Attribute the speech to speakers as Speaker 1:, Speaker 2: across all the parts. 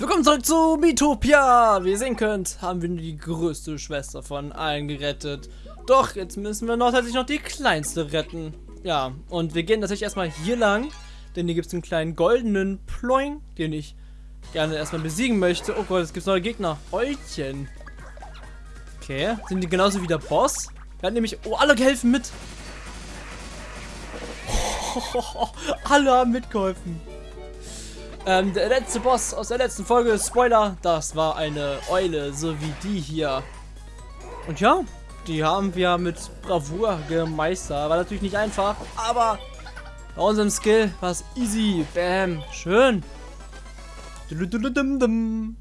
Speaker 1: Willkommen zurück zu Miitopia! Wie ihr sehen könnt, haben wir die größte Schwester von allen gerettet. Doch, jetzt müssen wir noch tatsächlich noch die kleinste retten. Ja, und wir gehen natürlich erstmal hier lang, denn hier gibt es einen kleinen goldenen Ploing, den ich gerne erstmal besiegen möchte. Oh Gott, es gibt neue Gegner. Eulchen. Okay, sind die genauso wie der Boss? Er hat nämlich... Oh, alle helfen mit. alle haben mitgeholfen. Ähm, der letzte Boss aus der letzten Folge, Spoiler, das war eine Eule, so wie die hier. Und ja, die haben wir mit Bravour gemeistert. War natürlich nicht einfach, aber bei unserem Skill war es easy. Bam, schön. Und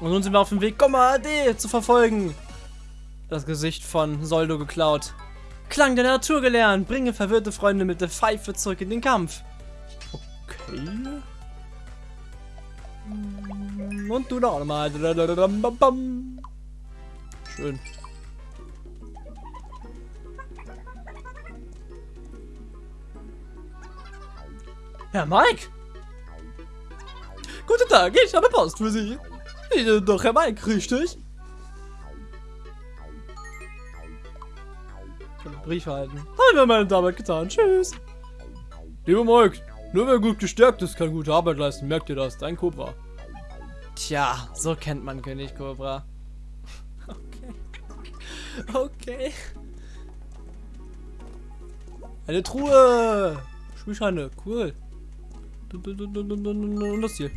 Speaker 1: nun sind wir auf dem Weg, Komma AD zu verfolgen. Das Gesicht von Soldo geklaut. Klang der Natur gelernt. Bringe verwirrte Freunde mit der Pfeife zurück in den Kampf. Okay. Und du noch einmal. Schön. Herr Mike? Guten Tag, ich habe Post für Sie. Doch, Herr Mike, richtig? Ich Brief erhalten. Haben wir meine Arbeit getan. Tschüss. Lieber Mike, nur wer gut gestärkt ist, kann gute Arbeit leisten. Merkt ihr das? Dein Cobra. Tja, so kennt man König Cobra. Okay. Okay. Eine Truhe. Spielscheine. Cool. Und das hier.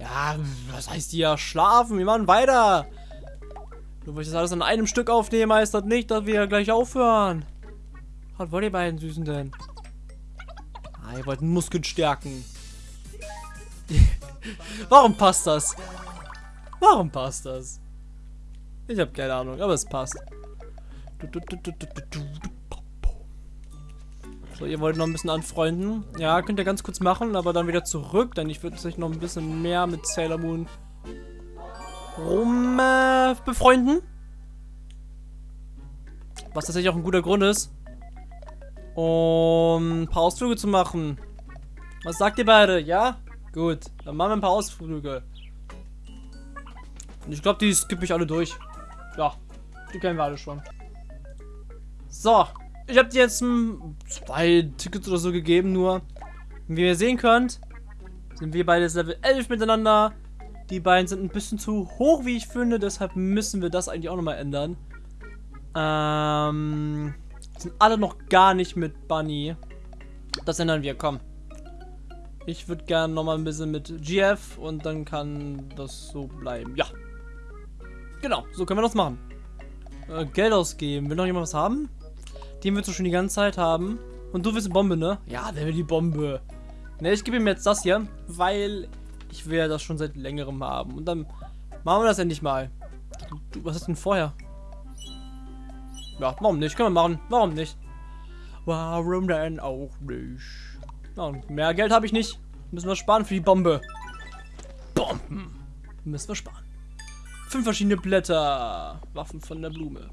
Speaker 1: Ja, was heißt hier? Schlafen. Wir machen weiter. Nur weil ich das alles an einem Stück aufnehme, heißt das nicht, dass wir gleich aufhören. Was wollt ihr beiden Süßen denn? Ah, ihr wollt Muskeln stärken. Warum passt das? Warum passt das? Ich habe keine Ahnung, aber es passt. So, ihr wollt noch ein bisschen anfreunden. Ja, könnt ihr ganz kurz machen, aber dann wieder zurück, denn ich würde sich noch ein bisschen mehr mit Sailor Moon rum äh, befreunden. Was tatsächlich auch ein guter Grund ist, um ein paar Ausflüge zu machen. Was sagt ihr beide? Ja? Gut, dann machen wir ein paar Ausflüge. Und ich glaube, die skippe ich alle durch. Ja, die kennen wir alle schon. So, ich habe dir jetzt zwei Tickets oder so gegeben, nur. Wie ihr sehen könnt, sind wir beide Level 11 miteinander. Die beiden sind ein bisschen zu hoch, wie ich finde, deshalb müssen wir das eigentlich auch nochmal ändern. Ähm, sind alle noch gar nicht mit Bunny. Das ändern wir, komm. Ich würde gerne nochmal ein bisschen mit GF und dann kann das so bleiben. Ja. Genau, so können wir das machen. Äh, Geld ausgeben. Will noch jemand was haben? Den willst du schon die ganze Zeit haben. Und du willst eine Bombe, ne? Ja, der will die Bombe. Ne, ich gebe ihm jetzt das hier, weil ich will ja das schon seit längerem haben. Und dann machen wir das endlich mal. Du, was ist denn vorher? Ja, warum nicht? Können wir machen. Warum nicht? Warum denn auch nicht? Ja, mehr Geld habe ich nicht. Müssen wir sparen für die Bombe. Bomben. Müssen wir sparen. Fünf verschiedene Blätter. Waffen von der Blume.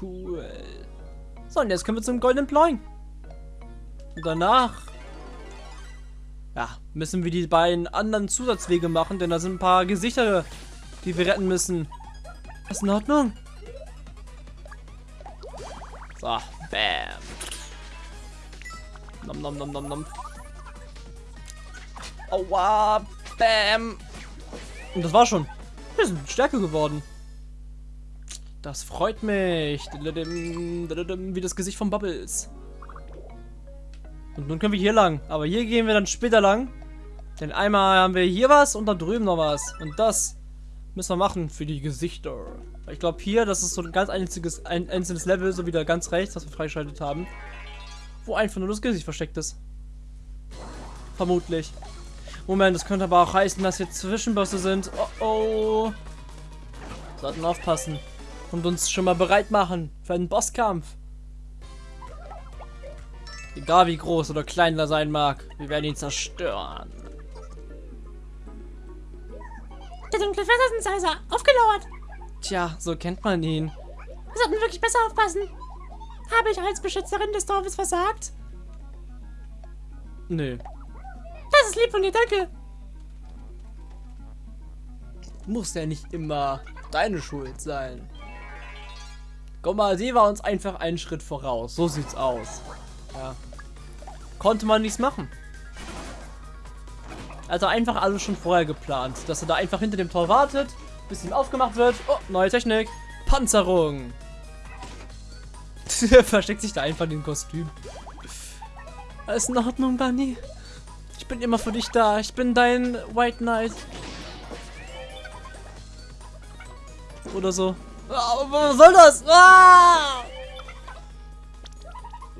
Speaker 1: Cool. So, und jetzt können wir zum goldenen Ploin. Und danach... Ja, müssen wir die beiden anderen Zusatzwege machen, denn da sind ein paar Gesichter, die wir retten müssen. Ist in Ordnung? So, bam. Nom nom nom nom nom. Aua, bam. Und das war schon. Wir sind stärker geworden. Das freut mich. Wie das Gesicht von Bubbles. Und nun können wir hier lang. Aber hier gehen wir dann später lang. Denn einmal haben wir hier was und da drüben noch was. Und das müssen wir machen für die Gesichter. Ich glaube hier, das ist so ein ganz einziges, ein einzelnes Level, so wie da ganz rechts, was wir freigeschaltet haben. Wo einfach nur das Gesicht versteckt ist. Vermutlich. Moment, das könnte aber auch heißen, dass hier Zwischenbosse sind. Oh oh. Sollten aufpassen. Und uns schon mal bereit machen für einen Bosskampf. Egal wie groß oder klein er sein mag, wir werden ihn zerstören.
Speaker 2: Der dunkle Phantasmizer, aufgelauert.
Speaker 1: Tja, so kennt man ihn.
Speaker 2: Wir sollten wirklich besser aufpassen. Habe ich als Beschützerin des Dorfes versagt?
Speaker 1: Nö.
Speaker 2: Das ist lieb von dir, danke.
Speaker 1: Muss ja nicht immer deine Schuld sein. Guck mal, sie war uns einfach einen Schritt voraus. So sieht's aus. Ja. Konnte man nichts machen. Also einfach alles schon vorher geplant. Dass er da einfach hinter dem Tor wartet, bis ihm aufgemacht wird. Oh, neue Technik. Panzerung. er versteckt sich da einfach in dem Kostüm. Alles in Ordnung, Bunny. Ich bin immer für dich da. Ich bin dein White Knight. Oder so. Ah, was soll das? Ah!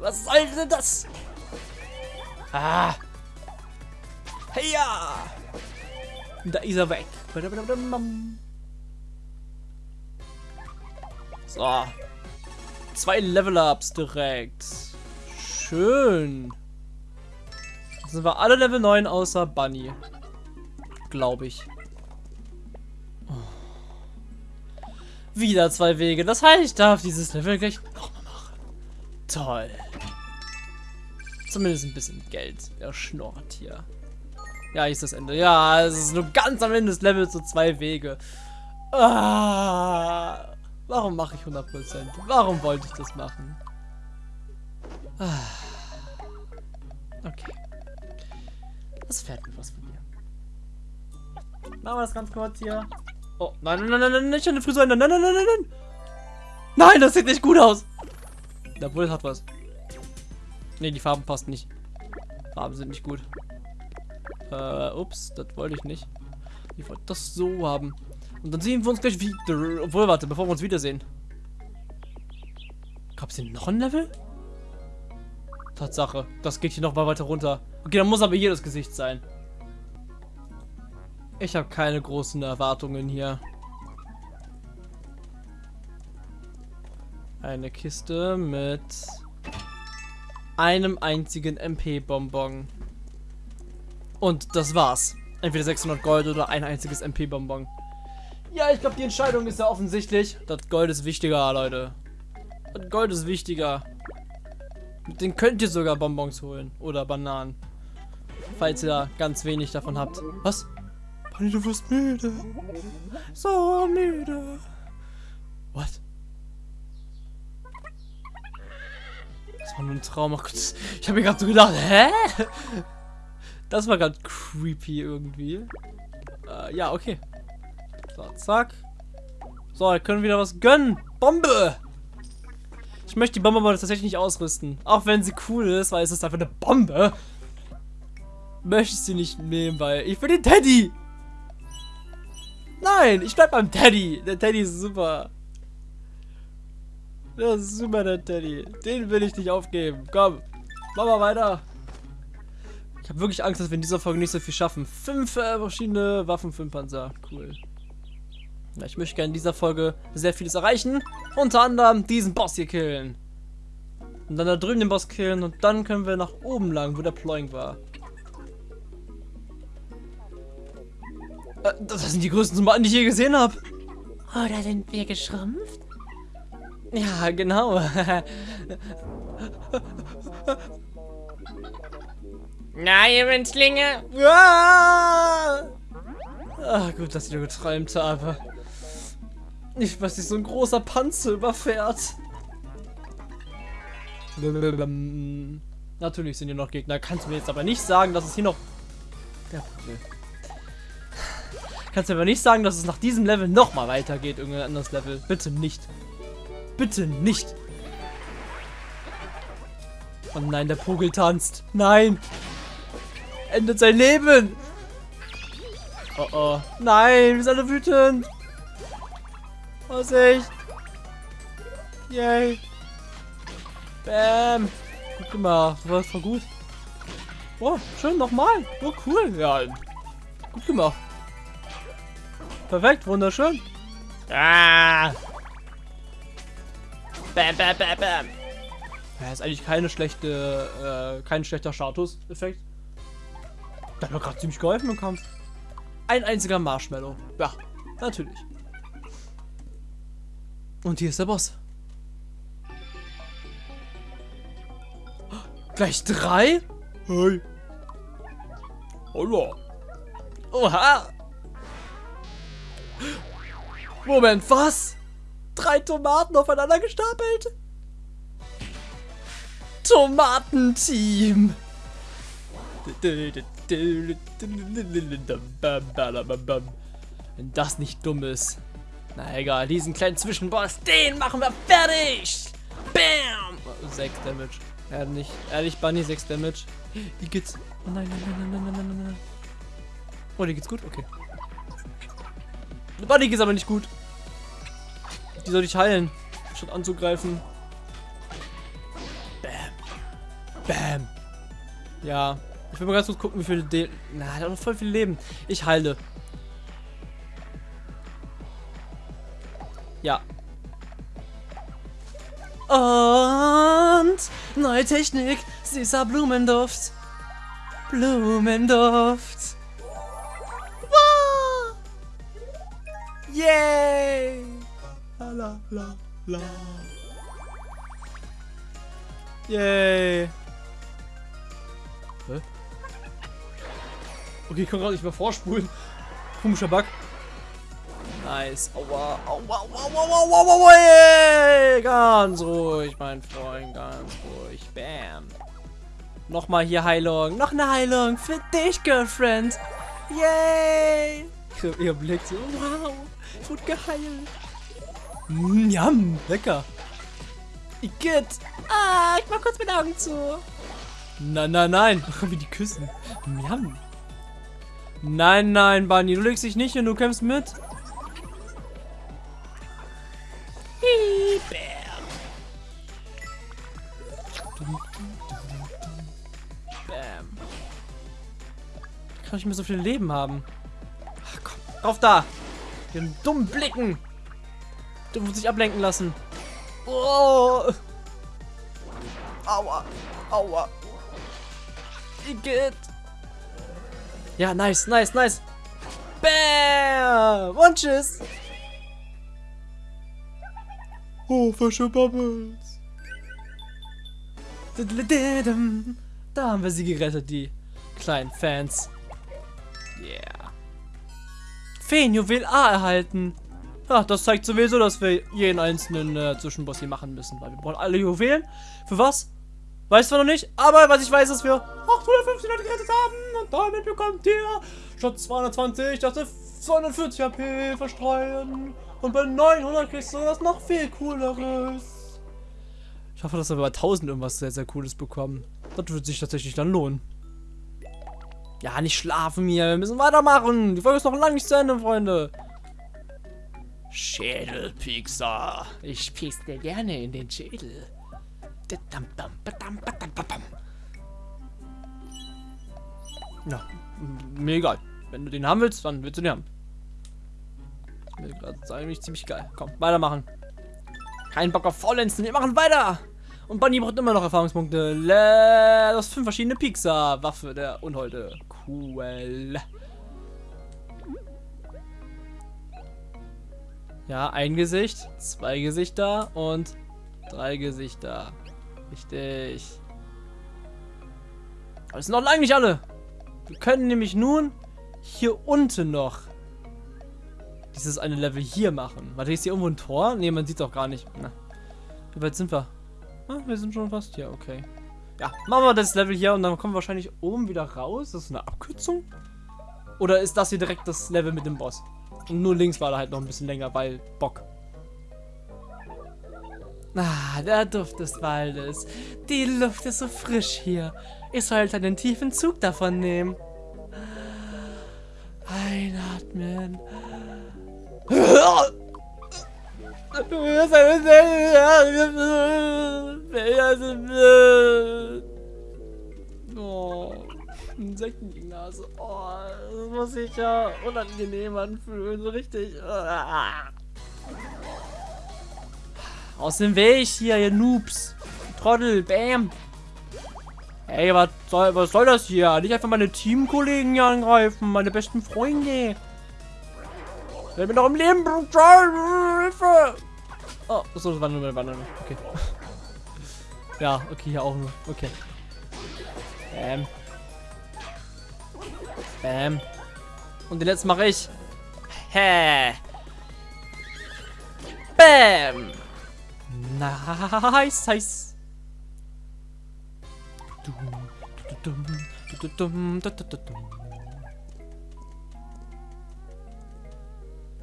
Speaker 1: Was soll denn das? Ah! Hey ja! Da ist er weg. So. Zwei Level-Ups direkt. Schön. Jetzt sind wir alle Level 9 außer Bunny. Glaube ich. Wieder zwei Wege. Das heißt, ich darf dieses Level gleich nochmal machen. Toll. Zumindest ein bisschen Geld. Er schnorrt hier. Ja, hier ist das Ende. Ja, es ist nur ganz am Ende des Levels so zwei Wege. Ah, warum mache ich 100%? Warum wollte ich das machen? Ah, okay. Das fährt mir was von mir. Machen wir das ganz kurz hier. Oh, nein, nein, nein, nein, nicht an der Frisur Nein, nein, nein, nein, nein. Nein, das sieht nicht gut aus. Jawohl, hat was. Ne, die Farben passen nicht. Farben sind nicht gut. Äh, ups, das wollte ich nicht. Ich wollte das so haben. Und dann sehen wir uns gleich wieder. Obwohl, warte, bevor wir uns wiedersehen. Gab es hier noch ein Level? Tatsache, das geht hier noch mal weiter runter. Okay, dann muss aber hier das Gesicht sein. Ich habe keine großen Erwartungen hier. Eine Kiste mit einem einzigen MP-Bonbon. Und das war's. Entweder 600 Gold oder ein einziges MP-Bonbon. Ja, ich glaube, die Entscheidung ist ja offensichtlich. Das Gold ist wichtiger, Leute. Das Gold ist wichtiger. Mit denen könnt ihr sogar Bonbons holen. Oder Bananen. Falls ihr da ganz wenig davon habt. Was? Honey, du wirst müde. So müde. War nur ein Traum. Ach Gott, ich habe mir gerade so gedacht, hä? Das war gerade creepy irgendwie. Äh, ja, okay. So, zack. So, wir können wieder was gönnen. Bombe! Ich möchte die Bombe aber tatsächlich nicht ausrüsten. Auch wenn sie cool ist, weil es ist einfach eine Bombe. Möchte ich sie nicht nehmen, weil ich will den Teddy. Nein, ich bleib beim Teddy. Der Teddy ist super. Das ist super, der Teddy. Den will ich nicht aufgeben. Komm, machen wir weiter. Ich habe wirklich Angst, dass wir in dieser Folge nicht so viel schaffen. Fünf äh, verschiedene Waffen, fünf Panzer. Cool. Ja, ich möchte gerne in dieser Folge sehr vieles erreichen. Unter anderem diesen Boss hier killen. Und dann da drüben den Boss killen und dann können wir nach oben lang, wo der Ploing war. Äh, das sind die größten Tomaten, die ich je gesehen habe.
Speaker 2: Oder sind wir geschrumpft?
Speaker 1: Ja, genau.
Speaker 2: Na, ihr Winzlinge?
Speaker 1: Ah! Gut, dass ich nur geträumt habe. Nicht, was sich so ein großer Panzer überfährt. Natürlich sind hier noch Gegner. Kannst du mir jetzt aber nicht sagen, dass es hier noch... Vogel. Kannst du aber nicht sagen, dass es nach diesem Level nochmal weitergeht, irgendein anderes Level. Bitte nicht. Bitte nicht. Oh nein, der Pogel tanzt. Nein. Endet sein Leben. Oh oh. Nein, wir sind alle wütend. Vorsicht. Yay. Bam. Gut gemacht. Das war gut. Oh, schön nochmal. Oh, cool. Ja, gut gemacht. Perfekt, wunderschön. Ah. Bam, bam, bam, bam. Ja, ist eigentlich keine schlechte, äh, kein schlechter Status-Effekt. Der hat mir gerade ziemlich geholfen im Kampf. Ein einziger Marshmallow. Ja, natürlich. Und hier ist der Boss. Gleich drei? Hey. Hallo. Oha. Moment, was? Drei Tomaten aufeinander gestapelt? Tomatenteam. Wenn das nicht dumm ist. Na egal, diesen kleinen Zwischenboss, den machen wir fertig. Bam! 6 Damage. Nicht. Ehrlich, Bunny, 6 Damage. Die geht's. Oh nein, nein, nein, nein, nein, nein, nein. Oh, die geht's gut? Okay. Bunny geht's aber nicht gut. Die soll ich heilen, statt anzugreifen. Bam. Bam. Ja. Ich will mal ganz kurz gucken, wie viele De Na, er hat noch voll viel Leben. Ich heile. Ja. Und neue Technik. Süßer Blumenduft. Blumenduft. Wow. Yay. La la la la. Yay. Hä? Okay, ich kann gerade nicht mehr vorspulen. Komischer Bug. Nice. Aua, aua, aua, aua, aua, aua, aua, yeah. Ganz ruhig, mein Freund, ganz ruhig. Bam. Nochmal hier Heilung. Noch eine Heilung für dich, Girlfriend. Yay. Ihr Blick so, wow, ich geheilt. Mm, yum, lecker. Igitt.
Speaker 2: Ah, ich mach kurz mit Augen zu.
Speaker 1: Nein, nein, nein. Wie die küssen. Yum. Nein, nein, Bunny, du legst dich nicht hin, du kämpfst mit. Bam. Kann ich mir so viel Leben haben? Ach, komm, auf da! Den dummen Blicken! Du musst dich ablenken lassen. Oh! Aua! Aua! Igitt! Ja, nice, nice, nice! Bam! Und tschüss! Oh, frische Bubbles. Da haben wir sie gerettet, die kleinen Fans. Yeah. Feenjuwel A erhalten. Ja, das zeigt sowieso, dass wir jeden einzelnen äh, Zwischenboss hier machen müssen. Weil wir brauchen alle Juwelen. Für was? Weiß zwar noch nicht, aber was ich weiß, ist, dass wir 850 Leute gerettet haben. Und damit bekommt ihr statt 220, dass wir 240 HP verstreuen. Und bei 900 kriegst du das noch viel cooleres. Ich hoffe, dass wir bei 1000 irgendwas sehr, sehr cooles bekommen. Das wird sich tatsächlich dann lohnen. Ja, nicht schlafen hier. Wir müssen weitermachen. Die Folge ist noch lange nicht zu Ende, Freunde. Schädelpixar. Ich piek's dir gerne in den Schädel. Na, mir egal. Wenn du den haben willst, dann willst du den haben. Mir gerade eigentlich ziemlich geil. Komm, weitermachen. Kein Bock auf Faulenzen. Wir machen weiter. Und Bunny braucht immer noch Erfahrungspunkte. Das fünf verschiedene Pixar. Waffe der Unholde. Cool. Ja, ein Gesicht, zwei Gesichter und drei Gesichter. Richtig. Aber es sind noch lange nicht alle. Wir können nämlich nun hier unten noch dieses eine Level hier machen. Warte, ist hier irgendwo ein Tor? Ne, man sieht doch gar nicht. Na. Wie weit sind wir? Ah, wir sind schon fast hier, okay. Ja, machen wir das Level hier und dann kommen wir wahrscheinlich oben wieder raus. Das ist eine Abkürzung? Oder ist das hier direkt das Level mit dem Boss? Und nur links war da halt noch ein bisschen länger, weil Bock. Ah, der Duft des Waldes. Die Luft ist so frisch hier. Ich sollte einen tiefen Zug davon nehmen. Einatmen. Oh, Insekten Nase. Oh, das muss sich ja unangenehm anfühlen, so richtig. Aus dem Weg hier, ihr Noobs. Trottel, bam. Ey, was soll, was soll das hier? Nicht einfach meine Teamkollegen hier angreifen, meine besten Freunde. Ich bin noch im Leben, Hilfe! Oh, so, das war nur meine. Okay. ja, okay, hier auch nur. Okay. Bam. Bam. Und den letzten mache ich. Hä. Bam. Nice, nice.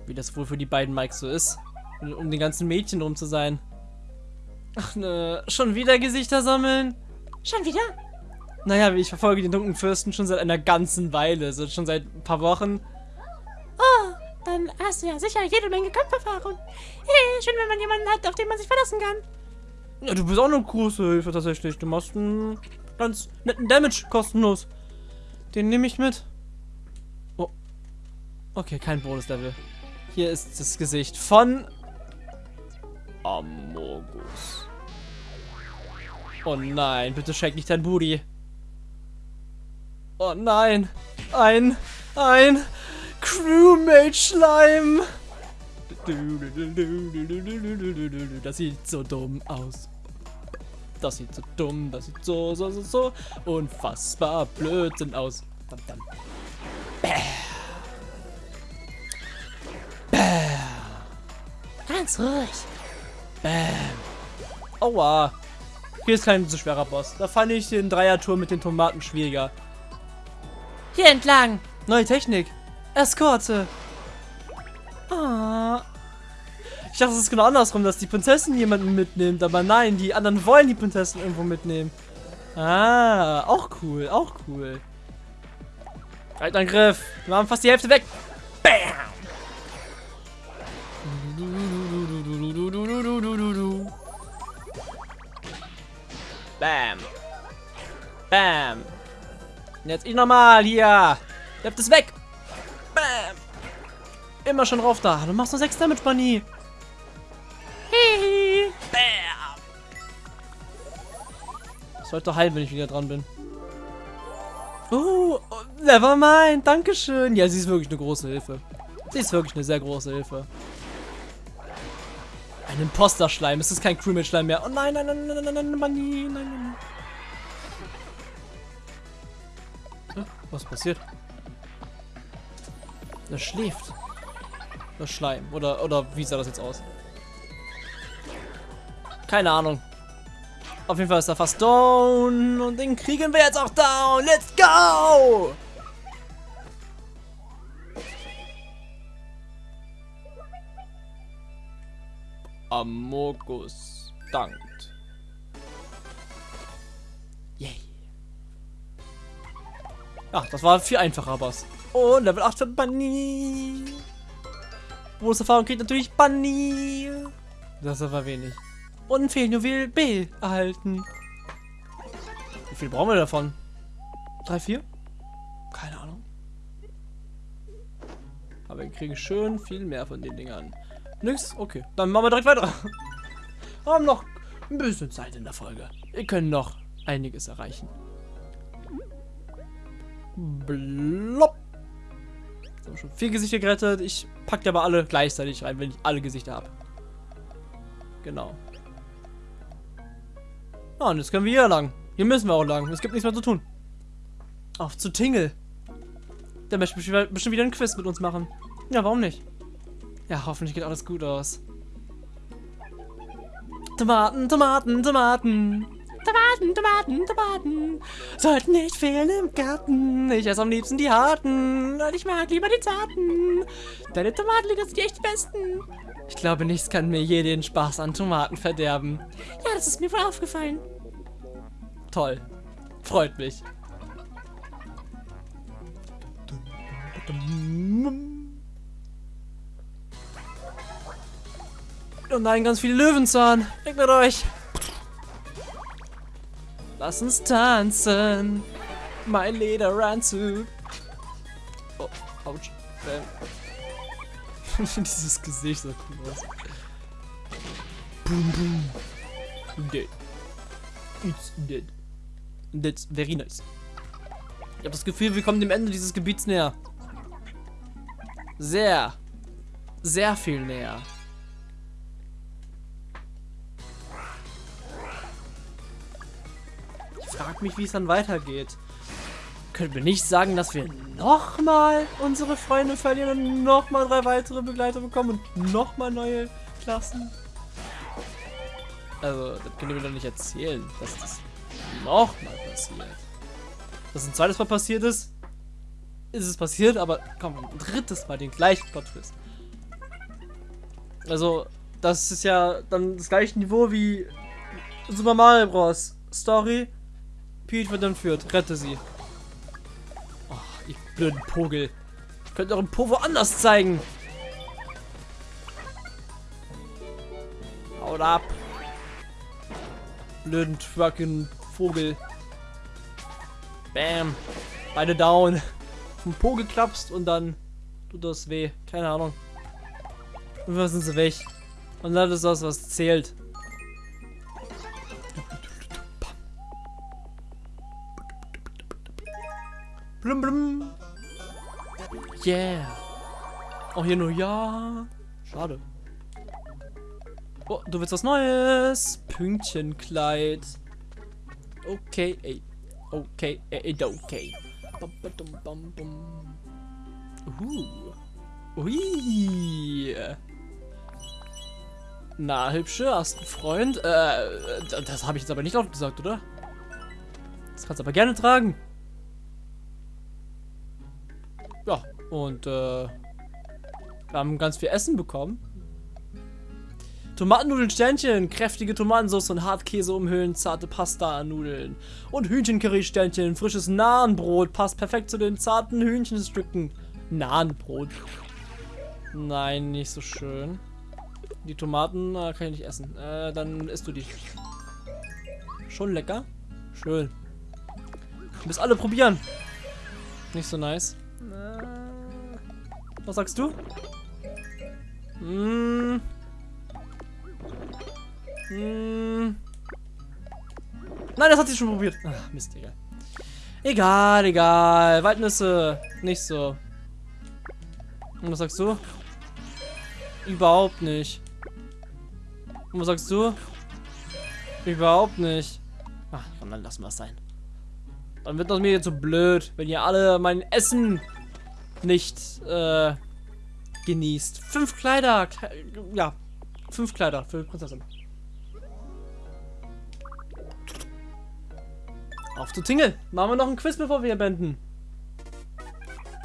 Speaker 1: Wie das wohl für die beiden Mikes so ist. Um den ganzen Mädchen rum zu sein. Ach ne, schon wieder Gesichter sammeln?
Speaker 2: Schon wieder?
Speaker 1: Naja, ich verfolge den dunklen Fürsten schon seit einer ganzen Weile, also schon seit ein paar Wochen.
Speaker 2: Oh, dann hast du ja sicher jede Menge Kampferfahrung. Hey, schön, wenn man jemanden hat, auf den man sich verlassen kann.
Speaker 1: Ja, du bist auch eine große Hilfe tatsächlich. Du machst einen ganz netten Damage kostenlos. Den nehme ich mit. Oh. Okay, kein Bonus-Level. Hier ist das Gesicht von Amogus. Oh nein, bitte schenk nicht dein Booty. Oh nein. Ein, ein Crewmate-Schleim. Das sieht so dumm aus. Das sieht so dumm, das sieht so, so, so, so unfassbar Blödsinn aus. Dam, dam. Bäh. Bäh.
Speaker 2: Ganz ruhig.
Speaker 1: Bäm. Aua. Hier ist kein so schwerer Boss. Da fand ich den Dreier-Tour mit den Tomaten schwieriger.
Speaker 2: Hier entlang.
Speaker 1: Neue Technik. Eskorte. Ah. Ich dachte, es ist genau andersrum, dass die Prinzessin jemanden mitnimmt. Aber nein, die anderen wollen die Prinzessin irgendwo mitnehmen. Ah, auch cool, auch cool. Angriff. Wir haben fast die Hälfte weg. Bam. Bam. Bam. Und jetzt ich nochmal hier. Bleibt es weg. Bam. Immer schon drauf da. Du machst nur 6 Damage, Bunny. Hihi. Bam. Sollte heilen, wenn ich wieder dran bin. Oh, Nevermind. Dankeschön. Ja, sie ist wirklich eine große Hilfe. Sie ist wirklich eine sehr große Hilfe. Ein Imposter-Schleim. Es ist kein Crewmate-Schleim mehr. Oh nein, nein, nein, nein, nein, nein, Bunny. Nein, nein, nein. Was passiert? Er schläft. Das Schleim. Oder, oder wie sah das jetzt aus? Keine Ahnung. Auf jeden Fall ist er fast down. Und den kriegen wir jetzt auch down. Let's go! Amogus dankt. Ach, das war viel einfacher, Boss. Oh, Level 8 für Bunny. Bonuserfahrung kriegt natürlich Bunny. Das ist aber wenig. Und Feenjuwel B erhalten. Wie viel brauchen wir davon? Drei, vier? Keine Ahnung. Aber wir kriegen schön viel mehr von den Dingern. Nix? Okay. Dann machen wir direkt weiter. Wir haben noch ein bisschen Zeit in der Folge. Wir können noch einiges erreichen. Blopp. Jetzt haben schon vier Gesichter gerettet. Ich packe aber alle gleichzeitig rein, wenn ich alle Gesichter habe. Genau. Ah, und jetzt können wir hier lang. Hier müssen wir auch lang. Es gibt nichts mehr zu tun. Auf zu Tingle. Der möchte bestimmt wieder ein Quiz mit uns machen. Ja, warum nicht? Ja, hoffentlich geht alles gut aus. Tomaten, Tomaten, Tomaten.
Speaker 2: Tomaten, Tomaten, Tomaten.
Speaker 1: Sollten nicht fehlen im Garten. Ich esse am liebsten die harten.
Speaker 2: Und ich mag lieber die zarten. Deine Tomatenlieder sind die echt die besten.
Speaker 1: Ich glaube, nichts kann mir je den Spaß an Tomaten verderben.
Speaker 2: Ja, das ist mir wohl aufgefallen.
Speaker 1: Toll. Freut mich. Oh nein, ganz viele Löwenzahn. Weg mit euch. Lass uns tanzen. Mein Lederanzug. Oh, ouch. Ich finde dieses Gesicht so cool aus. Boom, boom. Dead. It's dead. That's very nice. Ich habe das Gefühl, wir kommen dem Ende dieses Gebiets näher. Sehr. Sehr viel näher. Ich frage mich, wie es dann weitergeht. können wir nicht sagen, dass wir nochmal unsere Freunde verlieren und nochmal drei weitere Begleiter bekommen und nochmal neue Klassen? Also, das können wir doch nicht erzählen, dass das nochmal passiert. Dass ein zweites Mal passiert ist, ist es passiert, aber komm, ein drittes Mal den gleichen Plot-Twist. Also, das ist ja dann das gleiche Niveau wie Super Mario Bros. Story. Peach wird entführt. Rette sie. Oh, ihr blöden Pogel. Könnt euren Po woanders zeigen. Haut ab. Blöden trucken Vogel. Bam. Beide down. Vom Po geklapst und dann tut das weh. Keine Ahnung. Und was sind sie weg. Und das ist das, was zählt. Blum blum. Yeah. Auch hier nur ja. Schade. Oh, du willst was Neues. Pünktchenkleid. Okay, ey. Okay, ey, okay. Bum, bum, bum, bum. Uh. Ui. Na, hübsche, hast einen Freund? Äh, das habe ich jetzt aber nicht laut gesagt, oder? Das kannst du aber gerne tragen. Ja, und äh, wir haben ganz viel Essen bekommen. Tomatennudeln Sternchen, kräftige Tomatensauce und Hartkäse umhüllen, zarte Pasta-Nudeln. Und Hühnchencurry Sternchen, frisches Nahenbrot, passt perfekt zu den zarten Hühnchenstücken. Nahenbrot. Nein, nicht so schön. Die Tomaten äh, kann ich nicht essen. Äh, dann isst du die. Schon lecker? Schön. Du alle probieren. Nicht so nice. Äh, was sagst du? Mmh. Mmh. Nein, das hat sie schon probiert. Ach, Mist, egal. Egal, egal. Waldnüsse. Nicht so. Und was sagst du? Überhaupt nicht. Und was sagst du? Überhaupt nicht. Ach, komm, dann lassen wir es sein. Dann wird das mir jetzt so blöd, wenn ihr alle mein Essen nicht äh, genießt. Fünf Kleider. Ja, fünf Kleider für Prinzessin. Auf zu Tingle. Machen wir noch ein Quiz, bevor wir hier beenden.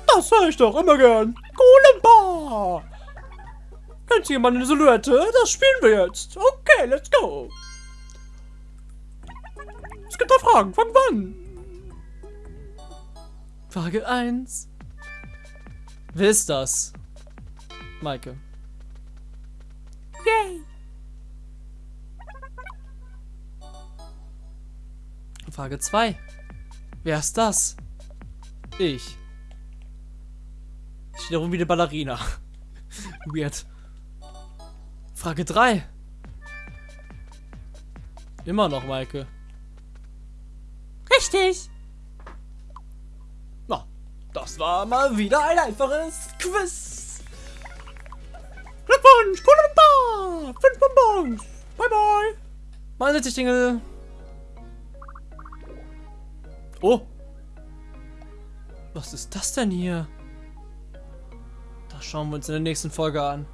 Speaker 1: Das höre ich doch immer gern. Golemba. Kennt jemand eine Silhouette? Das spielen wir jetzt. Okay, let's go. Es gibt da Fragen. Von wann? Frage 1. Wer ist das? Maike.
Speaker 2: Yay.
Speaker 1: Frage 2. Wer ist das? Ich. Ich stehe rum wie eine Ballerina. Weird. Frage 3. Immer noch, Maike.
Speaker 2: Richtig.
Speaker 1: Das war mal wieder ein einfaches Quiz.
Speaker 2: Glückwunsch, Kulamba. Fünf Bonbons. Bye, bye.
Speaker 1: Mal setz dich, Dinge. Oh. Was ist das denn hier? Das schauen wir uns in der nächsten Folge an.